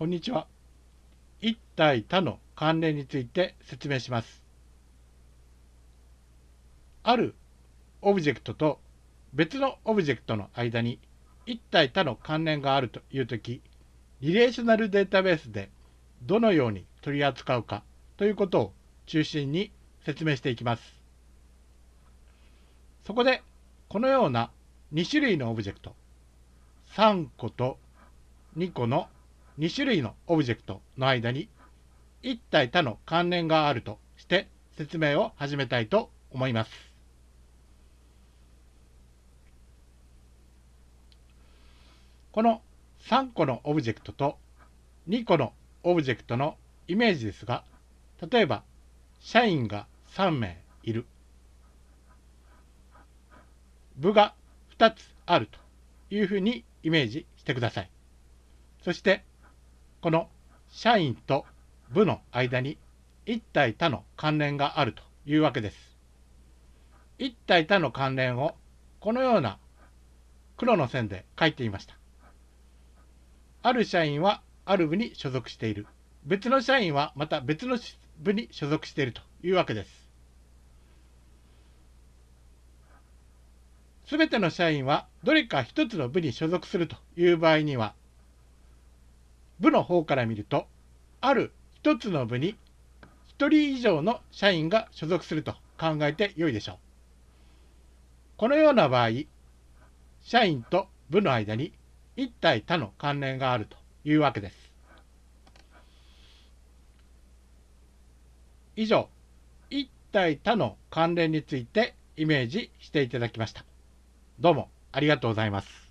こんにちは。一対多の関連について説明します。あるオブジェクトと別のオブジェクトの間に一対多の関連があるというとき、リレーショナルデータベースでどのように取り扱うかということを中心に説明していきます。そこで、このような2種類のオブジェクト、3個と2個の2種類のオブジェクトの間に一対多の関連があるとして説明を始めたいと思います。この3個のオブジェクトと2個のオブジェクトのイメージですが、例えば、社員が3名いる。部が2つあるというふうにイメージしてください。そして、この社員と部の間に一体他の関連があるというわけです。一体他の関連をこのような黒の線で書いていました。ある社員はある部に所属している。別の社員はまた別の部に所属しているというわけです。すべての社員はどれか一つの部に所属するという場合には、部の方から見ると、ある一つの部に一人以上の社員が所属すると考えてよいでしょう。このような場合、社員と部の間に一体他の関連があるというわけです。以上、一体他の関連についてイメージしていただきました。どうもありがとうございます。